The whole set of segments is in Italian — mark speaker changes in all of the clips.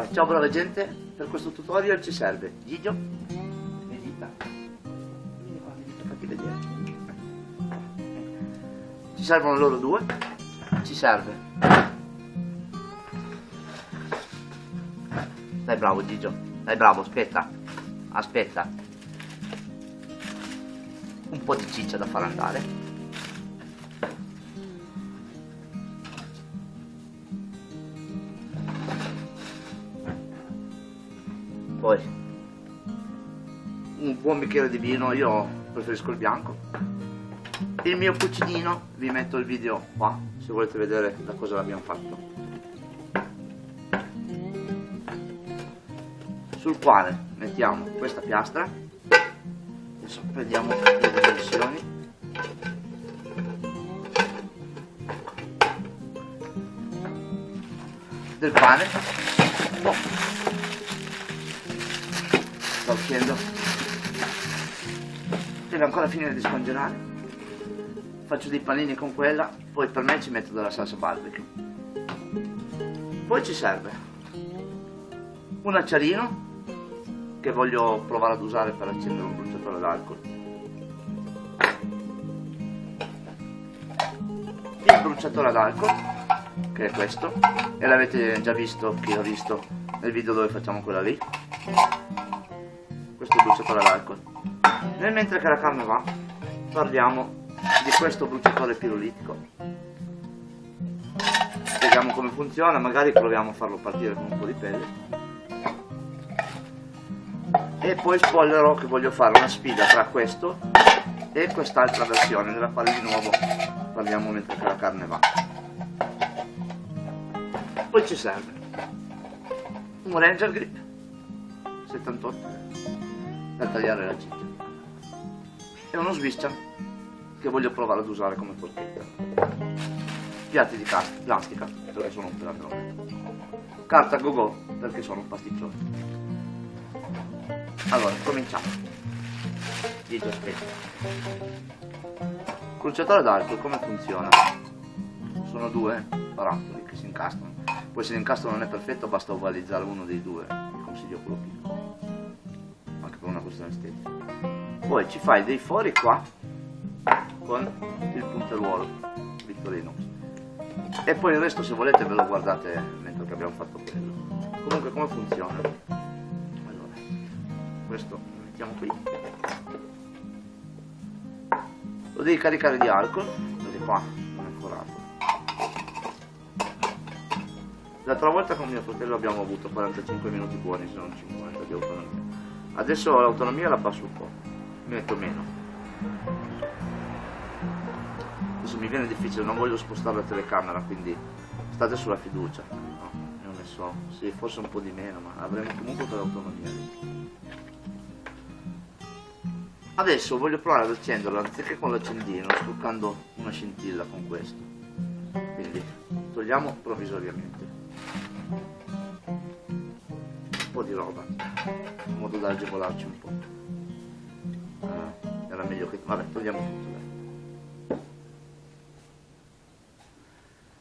Speaker 1: Allora, ciao brava gente, per questo tutorial ci serve Gigio e dita. Ci servono loro due, ci serve. Dai bravo Gigio, dai bravo, aspetta, aspetta. Un po' di ciccia da far andare. Buon bicchiere di vino io preferisco il bianco. Il mio cucinino vi metto il video qua se volete vedere da cosa l'abbiamo fatto. Sul quale mettiamo questa piastra. Adesso prendiamo le dimensioni. Del pane. Oh sta uscendo deve ancora finire di scongelare. Faccio dei panini con quella poi per me ci metto della salsa barbecue. Poi ci serve un acciarino che voglio provare ad usare per accendere un bruciatore d'alcol. Il bruciatore ad alcol che è questo e l'avete già visto chi l'ha visto nel video dove facciamo quella lì. Questo bruciatore all'alcol. Nel mentre che la carne va, parliamo di questo bruciatore pirolitico. Vediamo come funziona, magari proviamo a farlo partire con un po' di pelle. E poi spoilerò che voglio fare una sfida tra questo e quest'altra versione, della quale di nuovo parliamo mentre che la carne va. Poi ci serve un Ranger Grip 78 per tagliare la ciccia e uno swiscia che voglio provare ad usare come forchetta piatti di plastica perché sono un peladrone carta go go perché sono un pasticcione. Allora cominciamo. Gigi aspetta cruciatore d'alcol come funziona? sono due barattoli che si incastrano. Poi se l'incastro non è perfetto basta ovalizzare uno dei due vi consiglio quello piccolo per una questione estetica poi ci fai dei fori qua con il punteruolo Victorinox e poi il resto se volete ve lo guardate mentre che abbiamo fatto quello. Comunque come funziona? Allora questo lo mettiamo qui. Lo devi caricare di alcol vedi qua non è forato l'altra volta con mio fratello abbiamo avuto 45 minuti buoni se non 50 di autonomia. Adesso l'autonomia la passo un po' metto meno. Adesso mi viene difficile non voglio spostare la telecamera quindi state sulla fiducia. No, ne ho messo sì, forse un po' di meno ma avremo comunque quell'autonomia adesso voglio provare ad accenderlo anziché con l'accendino stroccando una scintilla con questo. Quindi togliamo provvisoriamente. Un po' di roba in modo da agevolarci un po' meglio che vabbè togliamo tutto dai.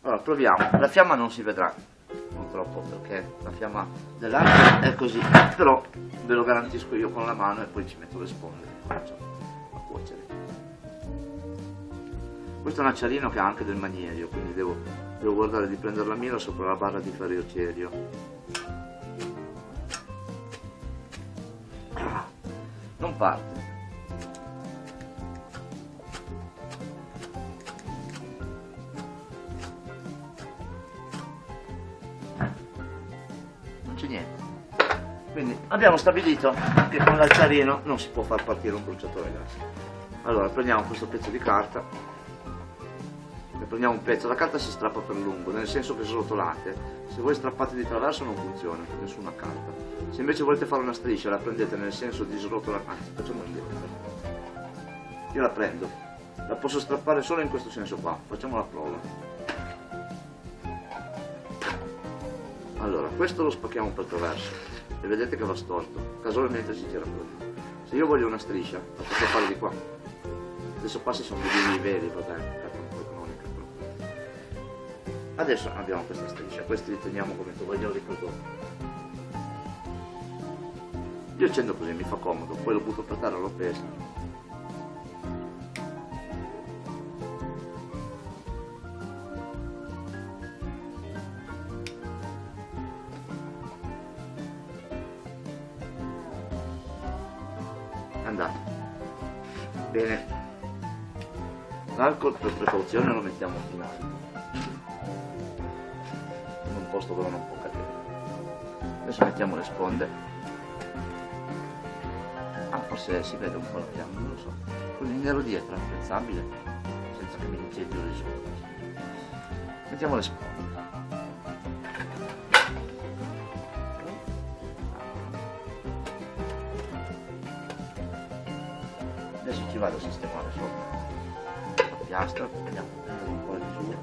Speaker 1: allora proviamo. La fiamma non si vedrà purtroppo perché la fiamma dell'arco è così però ve lo garantisco io con la mano e poi ci metto le sponde e comincio a cuocere. Questo è un acciarino che ha anche del magnesio quindi devo, devo guardare di prendere la mira sopra la barra di ferro cerio non parte niente. Quindi abbiamo stabilito che con l'acciarino non si può far partire un bruciatore gas allora prendiamo questo pezzo di carta. Ne prendiamo un pezzo. La carta si strappa per lungo nel senso che srotolate se voi strappate di traverso non funziona nessuna carta. Se invece volete fare una striscia la prendete nel senso di srotolare anzi facciamo indietro io la prendo. La posso strappare solo in questo senso qua. Facciamo la prova no, questo lo spacchiamo per traverso e vedete che va storto, casualmente si tira fuori. Se io voglio una striscia, la posso fare di qua. Adesso passi sono dei bini veri, va bene. Adesso abbiamo questa striscia, questi li teniamo come tovaglioli prodotti. Io accendo così, mi fa comodo, poi lo butto per terra, lo peso bene l'alcol per precauzione lo mettiamo a finale in un posto dove non può cadere adesso mettiamo le sponde forse si vede un po' la fiamma, non lo so. Il nero dietro è apprezzabile, senza che mi incendio di sopra. Mettiamo le sponde. Vado a sistemare sopra. La piastra, vediamo un po' di misura.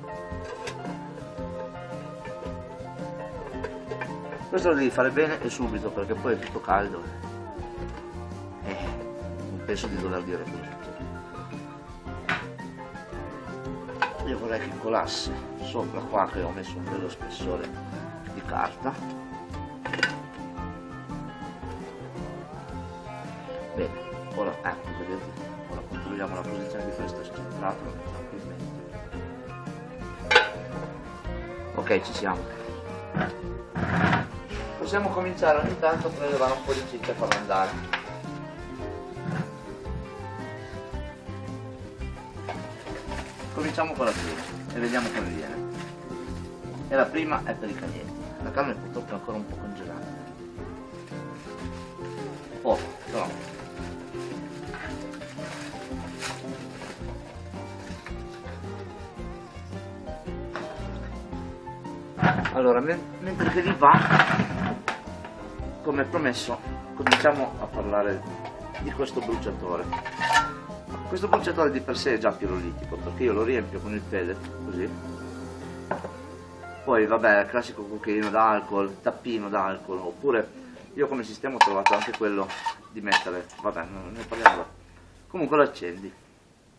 Speaker 1: Questo lo devi fare bene e subito perché poi è tutto caldo. Penso di dover dire così io vorrei che colasse sopra qua che ho messo un bello spessore di carta ok ci siamo possiamo cominciare ogni tanto a prelevare un po' di ciccia e farlo andare cominciamo con la prima e vediamo come viene. E la prima è per i calienti. La carne purtroppo è ancora un po' congelata. Allora, mentre che li va, come promesso, cominciamo a parlare di questo bruciatore. Questo bruciatore di per sé è già pirolitico perché io lo riempio con il pellet, così. Poi vabbè, classico cucchiaino d'alcol, tappino d'alcol, oppure io come sistema ho trovato anche quello di mettere, vabbè, non ne parliamo. Comunque lo accendi,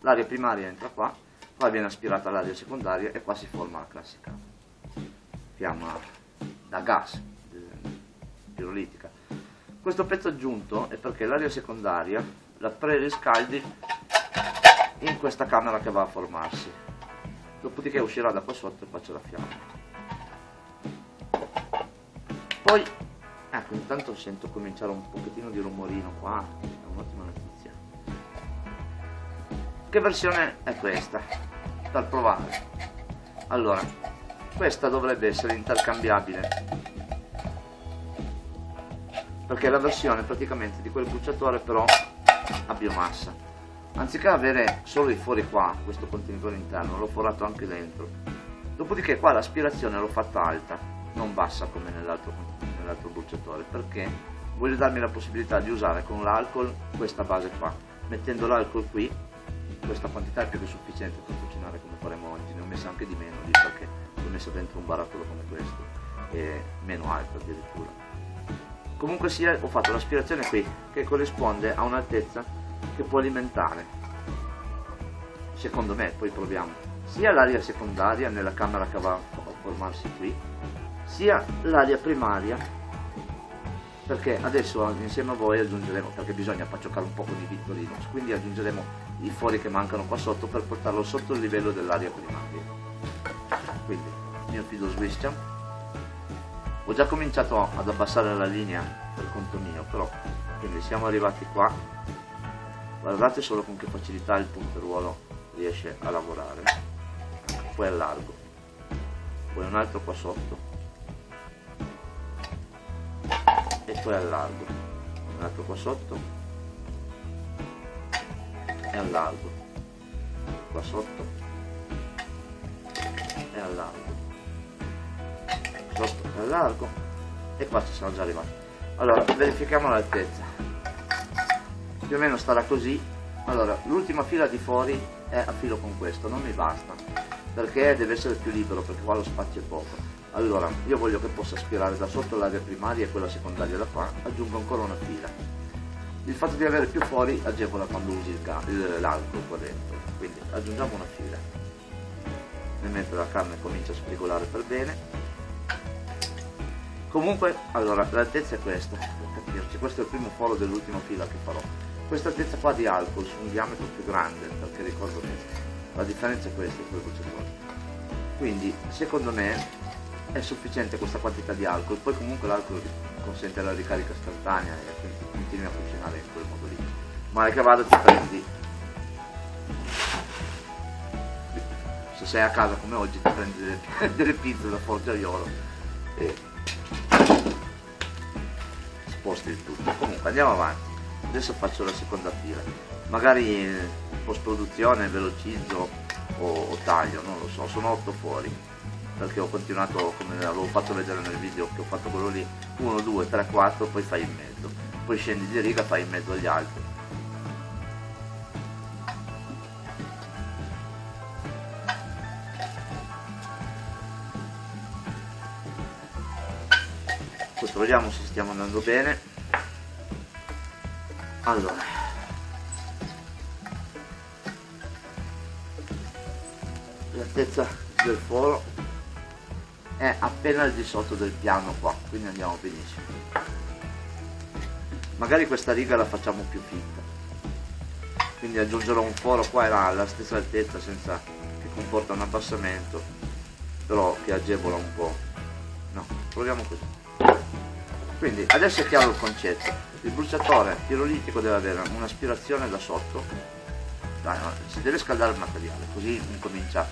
Speaker 1: l'aria primaria entra qua, poi viene aspirata l'aria secondaria e qua si forma la classica fiamma da gas pirolitica. Questo pezzo aggiunto è perché l'aria secondaria la preriscaldi in questa camera che va a formarsi. Dopodiché uscirà da qua sotto e faccio la fiamma poi ecco intanto sento cominciare un pochettino di rumorino qua è un'ottima notizia. Che versione è questa? Per provare. Allora questa dovrebbe essere intercambiabile perché è la versione praticamente di quel bruciatore però a biomassa anziché avere solo i fori qua, questo contenitore interno, l'ho forato anche dentro. Dopodiché qua l'aspirazione l'ho fatta alta, non bassa come nell'altro nell bruciatore, perché voglio darmi la possibilità di usare con l'alcol questa base qua. Mettendo l'alcol qui, questa quantità è più che sufficiente per cucinare come faremo oggi, ne ho messa anche di meno, lì perché l'ho messa dentro un barattolo come questo, e meno alto addirittura. Comunque sia, ho fatto l'aspirazione qui, che corrisponde a un'altezza che può alimentare, secondo me, poi proviamo, sia l'aria secondaria nella camera che va a formarsi qui, sia l'aria primaria, perché adesso insieme a voi aggiungeremo, perché bisogna paccioccare un po' con i vittorino, quindi aggiungeremo i fori che mancano qua sotto per portarlo sotto il livello dell'aria primaria. Quindi, mio fido switch, ho già cominciato ad abbassare la linea per conto mio, però, quindi siamo arrivati qua, guardate solo con che facilità il punteruolo riesce a lavorare. Poi allargo poi un altro qua sotto. E poi allargo un altro qua sotto. E allargo qua sotto. E allargo allargo e qua ci siamo già arrivati. Allora verifichiamo l'altezza. Più o meno starà così. Allora l'ultima fila di fuori è a filo con questo non mi basta perché deve essere più libero perché qua lo spazio è poco. Allora io voglio che possa aspirare da sotto l'aria primaria e quella secondaria da qua aggiungo ancora una fila. Il fatto di avere più fuori agevola quando usi l'alcol qua dentro quindi aggiungiamo una fila. Nel mentre la carne comincia a spigolare per bene comunque allora l'altezza è questa per capirci. Questo è il primo foro dell'ultima fila che farò. Questa altezza qua di alcol su un diametro più grande perché ricordo bene la differenza è questa con il bruciatore quindi secondo me è sufficiente questa quantità di alcol. Poi comunque l'alcol consente la ricarica istantanea e quindi continui a funzionare in quel modo lì. Male che vada ti prendi se sei a casa come oggi ti prendi delle, delle pizze da forgiaiolo e sposti il tutto. Comunque andiamo avanti. Adesso faccio la seconda fila. Magari in post produzione velocizzo o, o taglio non lo so sono otto fuori. Perché ho continuato come avevo fatto vedere nel video che ho fatto quello lì 1 2 3 4 poi fai in mezzo. Poi scendi di riga fai in mezzo agli altri questo vediamo se stiamo andando bene. Allora. L'altezza del foro è appena al di sotto del piano qua quindi andiamo benissimo. Magari questa riga la facciamo più fitta quindi aggiungerò un foro qua e là alla stessa altezza senza che comporta un abbassamento però che agevola un po' no proviamo così quindi adesso è chiaro il concetto. Il bruciatore pirolitico deve avere un'aspirazione da sotto. Si deve scaldare il materiale così incomincia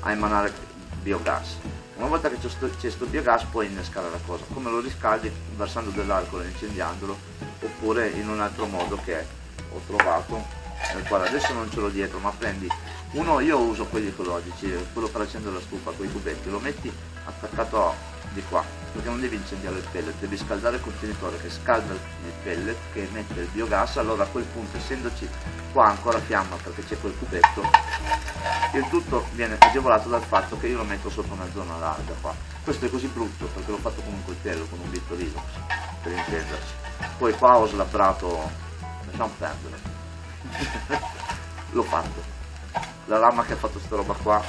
Speaker 1: a emanare biogas. Una volta che c'è questo biogas puoi innescare la cosa. Come lo riscaldi? Versando dell'alcol e incendiandolo oppure in un altro modo che ho trovato nel quale adesso non ce l'ho dietro ma prendi uno io uso quelli ecologici quello per accendere la stufa con i cubetti lo metti attaccato di qua perché non devi incendiare il pellet devi scaldare il contenitore che scalda il pellet che emette il biogas allora a quel punto essendoci qua ancora fiamma perché c'è quel cubetto il tutto viene agevolato dal fatto che io lo metto sopra una zona larga qua. Questo è così brutto perché l'ho fatto con un coltello con un bitto Linux per intenderci. Poi qua ho slabbrato lasciamo perdere. L'ho fatto. La lama che ha fatto sta roba qua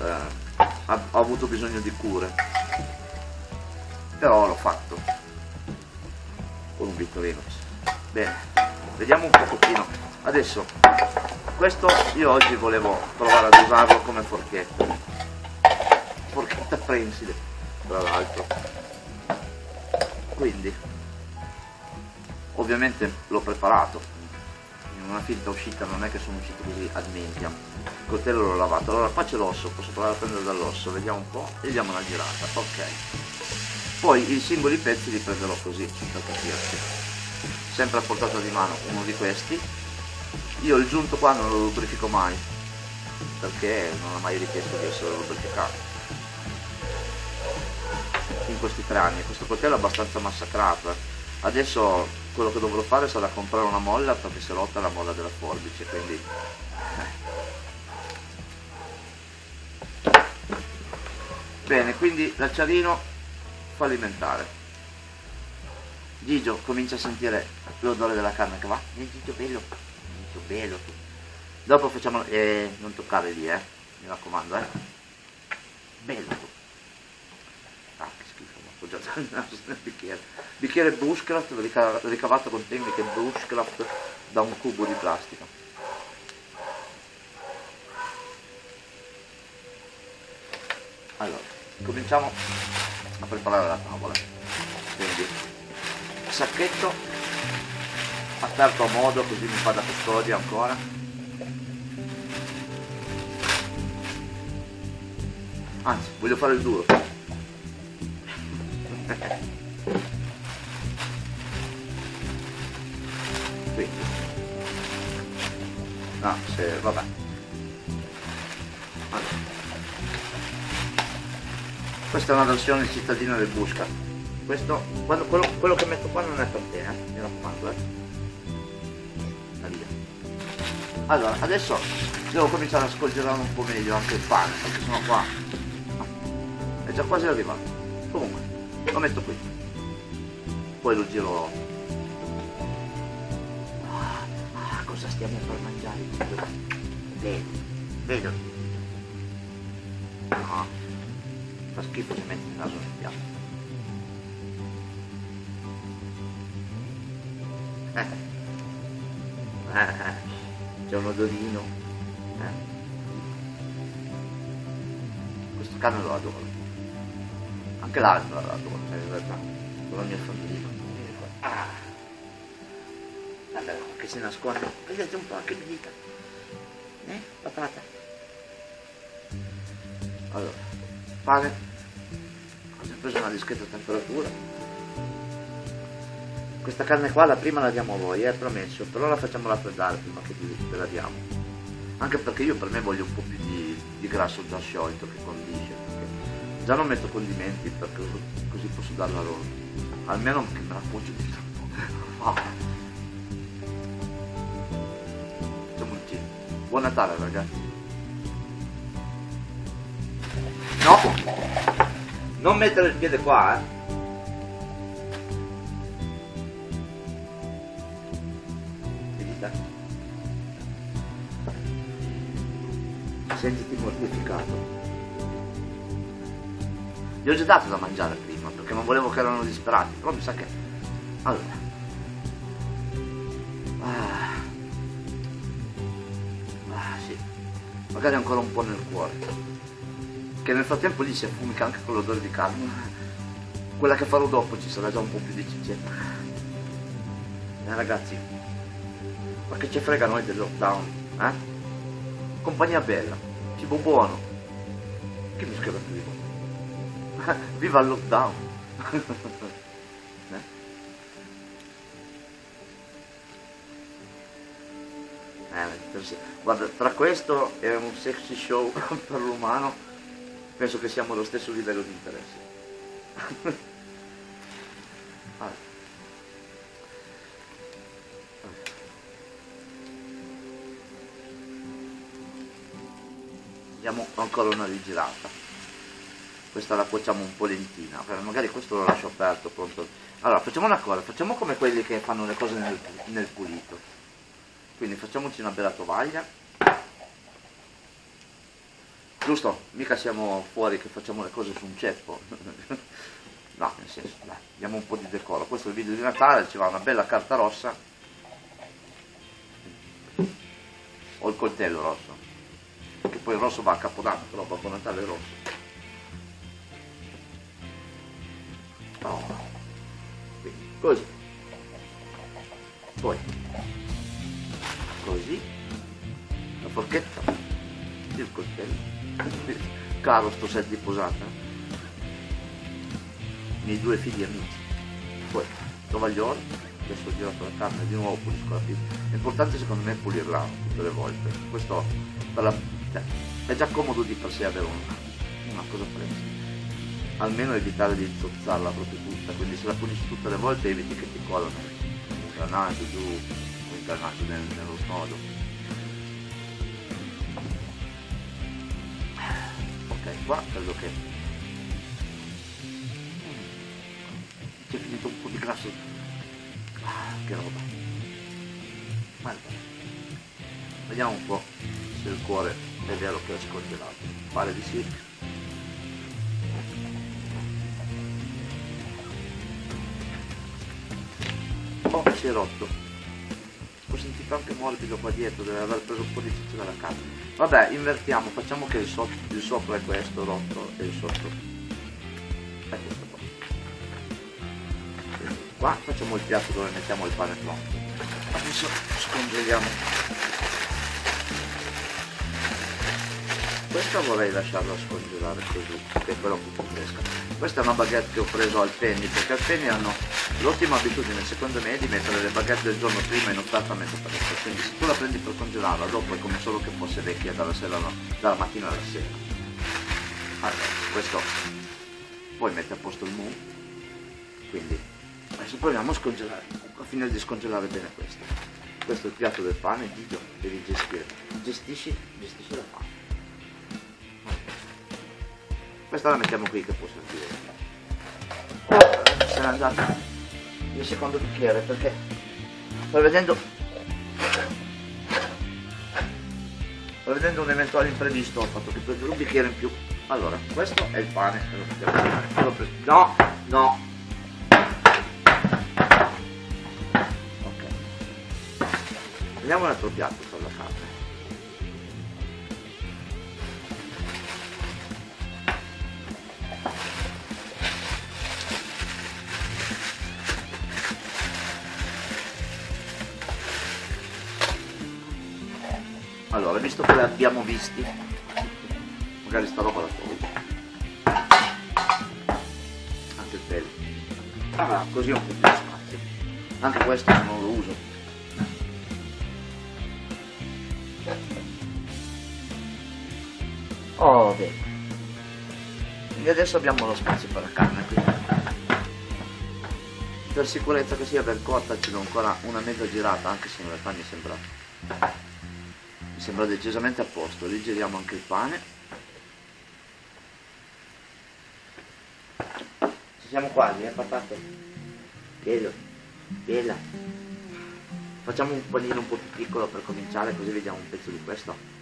Speaker 1: eh, ha, ha avuto bisogno di cure però l'ho fatto. Con un bitto Linux bene vediamo un pochettino. Adesso questo io oggi volevo provare ad usarlo come forchetta. Forchetta prensile tra l'altro. Quindi ovviamente l'ho preparato. In una finta uscita non è che sono uscito così ad mentiam il coltello l'ho lavato. Allora qua c'è l'osso posso provare a prendere dall'osso. Vediamo un po' e diamo una girata. Ok poi i singoli pezzi li prenderò così per capirci sempre a portata di mano uno di questi io il giunto qua non lo lubrifico mai perché non ha mai richiesto di essere lubrificato in questi tre anni questo coltello è abbastanza massacrato eh. adesso quello che dovrò fare sarà comprare una molla perché si è rotta la molla della forbice quindi eh. bene quindi l'acciarino fallimentare. Gigio comincia a sentire l'odore della carne che va. Eh, Gigio bello, Gigio bello. Dopo facciamo, eh, non toccare lì, eh, mi raccomando, eh. Bello. Ah, che schifo, ho appoggiato il naso nel bicchiere. Bicchiere bushcraft, ricavato con tecniche bushcraft da un cubo di plastica. Allora, cominciamo a preparare la tavola quindi sacchetto aperto a modo così mi fa da custodia ancora. Anzi voglio fare il duro. Quindi no se vabbè questa è una versione cittadina del Busca. Questo quando, quello, quello, che metto qua non è per te eh? mi raccomando eh. via. Allora adesso devo cominciare a scolgerare un po' meglio anche il pane perché sono qua. È già quasi arrivato. Comunque lo metto qui. Poi lo giro. Ah, ah cosa stiamo per mangiare? Vedo vedo no fa schifo se mette il naso nel piatto. Eh. Eh. c'è un odorino. Eh. Questo cane lo adoro. Anche l'altro lo adoro, in realtà. Con la mia famiglia. Ah. Guarda che si nasconde. Vedete un po' che mi dica. Eh? Patata. Allora, fare Preso una discreta temperatura. Questa carne qua la prima la diamo a voi, è eh, promesso, però la facciamo raffreddare prima che ve la diamo. Anche perché io per me voglio un po' più di, di grasso già sciolto che condisce. Già non metto condimenti perché così posso darla loro. Almeno che me la appoggio di troppo. Oh. Facciamo un giro. Buon Natale ragazzi. No! Non mettere il piede qua, eh. sentiti mortificato. Gli ho già dato da mangiare prima, perché non volevo che erano disperati, però mi sa che... Allora. Ah. ah sì. Magari ancora un po' nel cuore. Che nel frattempo lì si affumica anche con l'odore di carne. Quella che farò dopo ci sarà già un po' più di cicetta. Eh ragazzi, ma che ci frega noi del lockdown, eh? Compagnia bella cibo buono. Che mi scrive vivo? Viva il lockdown! eh? Eh, guarda, tra questo e un sexy show per l'umano, penso che siamo allo stesso livello di interesse. allora. diamo ancora una rigirata questa la cuociamo un po' lentina. Magari questo lo lascio aperto pronto. Allora facciamo una cosa facciamo come quelli che fanno le cose nel, nel pulito. Quindi facciamoci una bella tovaglia giusto? Mica siamo fuori che facciamo le cose su un ceppo. No nel senso dai diamo un po' di decoro. Questo è il video di Natale ci va una bella carta rossa. Ho il coltello rosso. Che poi il rosso va a Capodanno, però Babbo Natale è rosso. Oh. Quindi, così. Poi, così, la forchetta, il coltello, caro sto set di posata, i miei due figli amici, poi tovagliolo, adesso ho girato la carne di nuovo pulisco la pizza. L'importante secondo me è pulirla tutte le volte. Questo la cioè, è già comodo di per sé avere una, una cosa fresca. Almeno evitare di zozzarla proprio tutta, quindi se la pulisci tutte le volte eviti che ti colano l'ingranaggio giù, l'ingranaggio nel, nello snodo. Qua credo che c'è finito un po' di grasso. Ah, che roba. Guarda. Vediamo un po' se il cuore è vero che è scongelato pare di sì oh si è rotto ho sentito anche morbido qua dietro deve aver preso un po' di ciccio dalla carne vabbè invertiamo facciamo che il, so il sopra è questo rotto e il sotto è questo qua. Qua facciamo il piatto dove mettiamo il pane pronto. Adesso scongeliamo. Questa vorrei lasciarla scongelare così che quella un po' fresca. Questa è una baguette che ho preso al Penny perché al Penny hanno l'ottima abitudine secondo me di mettere le baguette del giorno prima in offerta a metà prezzo quindi se tu la prendi per congelarla dopo è come solo che fosse vecchia dalla, sera, dalla mattina alla sera. Allora questo poi mette a posto il mu quindi adesso proviamo a scongelare a finire di scongelare bene questo. Questo è il piatto del pane Gigio devi gestire. Gestisci, gestisci la pane. Questa la mettiamo qui che può servire. Se n'è andata il secondo bicchiere perché prevedendo prevedendo un eventuale imprevisto ho fatto che prendere un bicchiere in più. Allora questo è il pane no no. Ok. Prendiamo un altro piatto abbiamo visti, magari sta roba la tolgo. Anche il pelo. Ah, così ho un po' più spazio. Anche questo non lo uso. Oh, bene. E adesso abbiamo lo spazio per la carne qui. Per sicurezza che sia ben cotta ci do ancora una mezza girata, anche se in realtà mi sembra mi sembra decisamente a posto. Lì giriamo anche il pane. Ci siamo quasi, eh patate? Bello, bella. Facciamo un panino un po' più piccolo per cominciare, così vediamo un pezzo di questo.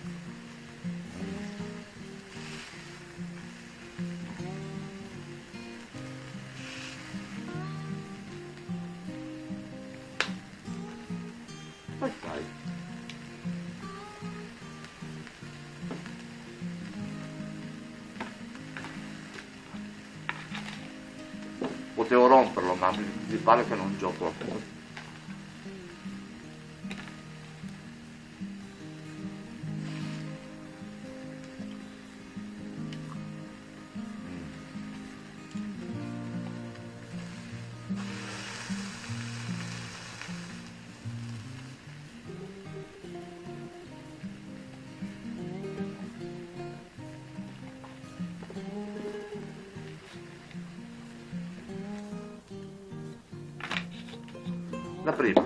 Speaker 1: Prima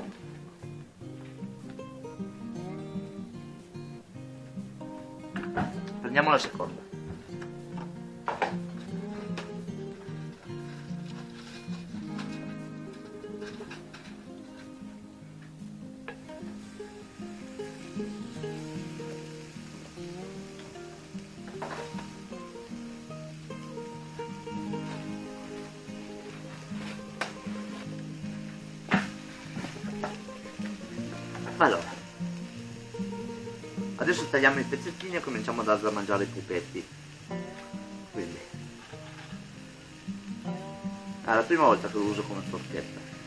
Speaker 1: prendiamo la seconda allora adesso tagliamo i pezzettini e cominciamo a darli a mangiare i pupetti. Quindi. È la prima volta che lo uso come forchetta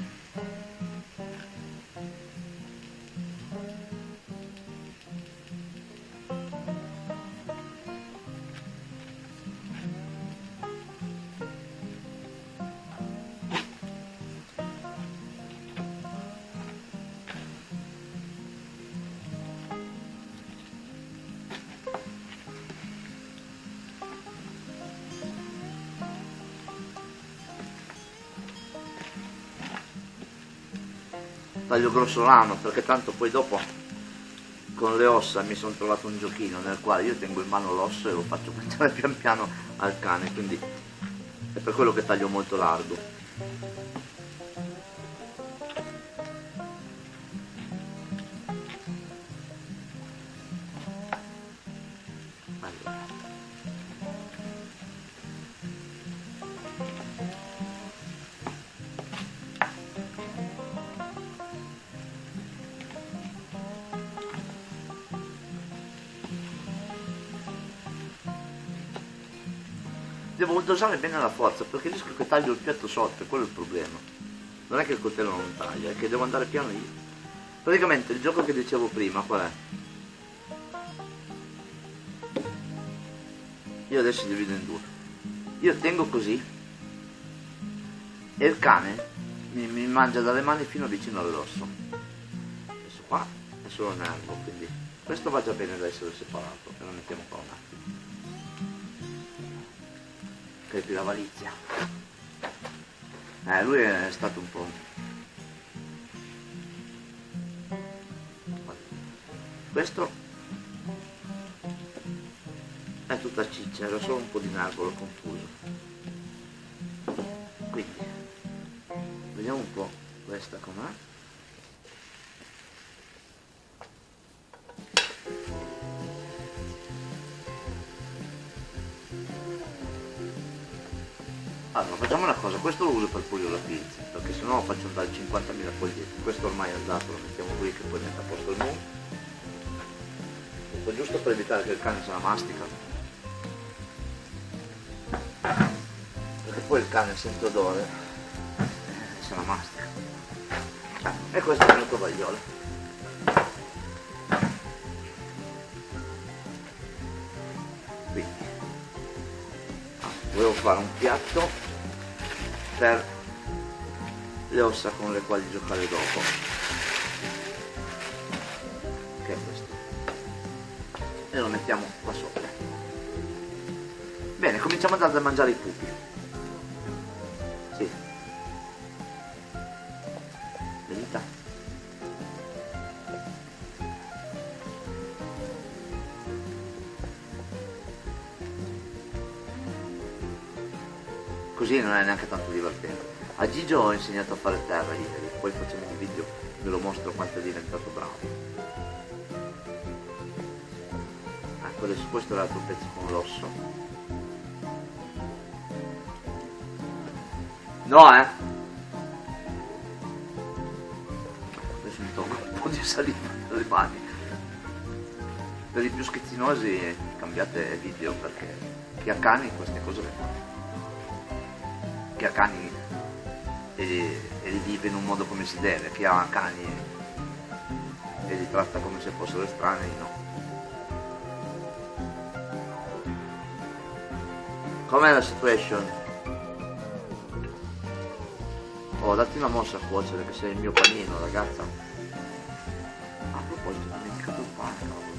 Speaker 1: taglio grossolano perché tanto poi dopo con le ossa mi sono trovato un giochino nel quale io tengo in mano l'osso e lo faccio mangiare pian piano al cane quindi è per quello che taglio molto largo dosare bene la forza perché rischio che taglio il piatto sotto, quello è il problema. Non è che il coltello non taglia, è che devo andare piano io. Praticamente il gioco che dicevo prima qual è? Io adesso divido in due. Io tengo così e il cane mi, mi mangia dalle mani fino vicino all'osso. Adesso qua è solo nervo, quindi questo va già bene da essere separato e lo mettiamo qua un attimo crepi la valizia. Eh lui è stato un po' questo è tutta ciccia era solo un po' di narvolo confuso. Quindi vediamo un po' questa com'è questo lo uso per pulire la pizza, perché sennò faccio andare 50.000 foglietti. Questo ormai è andato, lo mettiamo qui che poi mette a posto il mu. Tutto giusto per evitare che il cane se la mastica. Perché poi il cane sente odore e se la mastica. E questo è il mio tovagliolo. Quindi, volevo fare un piatto per le ossa con le quali giocare dopo. Che è questo? E lo mettiamo qua sopra. Bene cominciamo a mangiare i pupi così non è neanche tanto divertente. A Gigio ho insegnato a fare terra ieri poi facciamo un video ve lo mostro quanto è diventato bravo. Ecco adesso questo è l'altro pezzo con l'osso. No eh? Adesso mi tolgo un po' di saliva dalle mani. Per i più schizzinosi cambiate video perché chi ha cani queste cose le fa chi ha cani e li, e li, vive in un modo come si deve, chi ha cani e li tratta come se fossero estranei, no. Com'è la situation? Oh, datti una mossa a cuocere che sei il mio panino, ragazza. A proposito, ho dimenticato il pane, cavolo.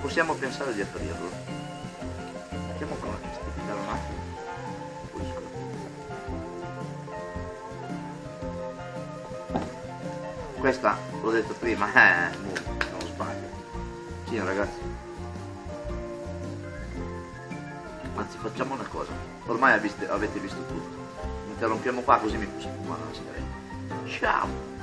Speaker 1: Possiamo pensare di aprirlo. L'ho detto prima, eh, non sbaglio. Sì ragazzi. Anzi facciamo una cosa, ormai avete, avete visto tutto. Interrompiamo qua così mi posso fumare una sigaretta. Ciao!